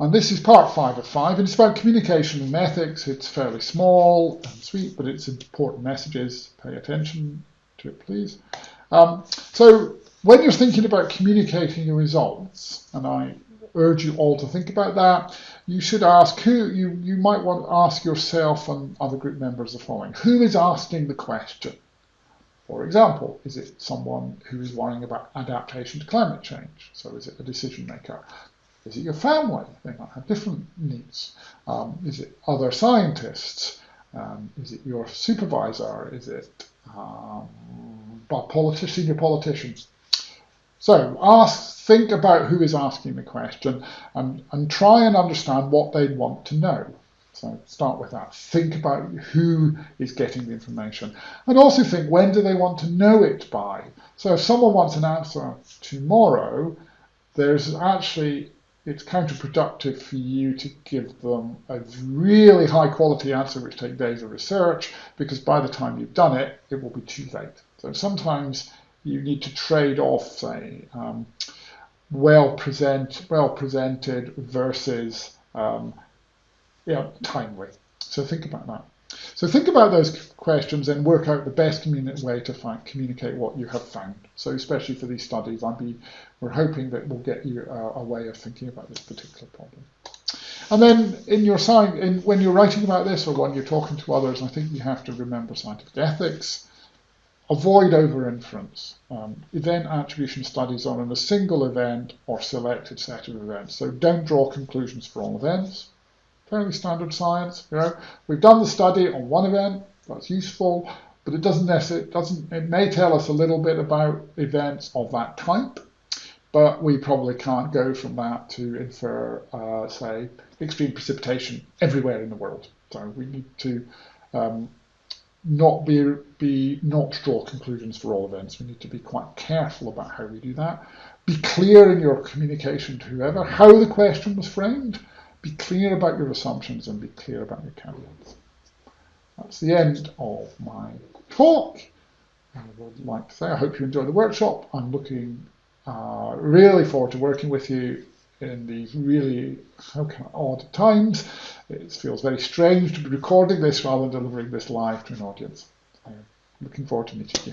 And this is part five of five, and it's about communication and ethics. It's fairly small and sweet, but it's important messages. Pay attention to it, please. Um, so when you're thinking about communicating your results, and I urge you all to think about that, you should ask who, you, you might want to ask yourself and other group members the following. Who is asking the question? For example, is it someone who is worrying about adaptation to climate change? So is it a decision maker? Is it your family? They might have different needs. Um, is it other scientists? Um, is it your supervisor? Is it um, senior politicians? So ask, think about who is asking the question and, and try and understand what they want to know. So start with that. Think about who is getting the information. And also think, when do they want to know it by? So if someone wants an answer tomorrow, there's actually, it's counterproductive for you to give them a really high quality answer which takes days of research, because by the time you've done it, it will be too late. So sometimes you need to trade off, say, um, well present, well presented versus um, you know, timely. So think about that. So think about those questions and work out the best way to find, communicate what you have found. So especially for these studies, I'd be, we're hoping that we'll get you a, a way of thinking about this particular problem. And then in your sign, in, when you're writing about this or when you're talking to others, I think you have to remember scientific ethics, avoid over-inference. Um, event attribution studies are on a single event or selected set of events. So don't draw conclusions for all events fairly standard science. You know, we've done the study on one event, that's useful, but it doesn't necessarily, it doesn't, it may tell us a little bit about events of that type, but we probably can't go from that to infer, uh, say, extreme precipitation everywhere in the world. So we need to um, not be, be not draw conclusions for all events. We need to be quite careful about how we do that. Be clear in your communication to whoever how the question was framed be clear about your assumptions and be clear about your caveats. That's the end of my talk. I would like to say I hope you enjoy the workshop. I'm looking uh, really forward to working with you in these really how odd times. It feels very strange to be recording this rather than delivering this live to an audience. I'm looking forward to meeting you.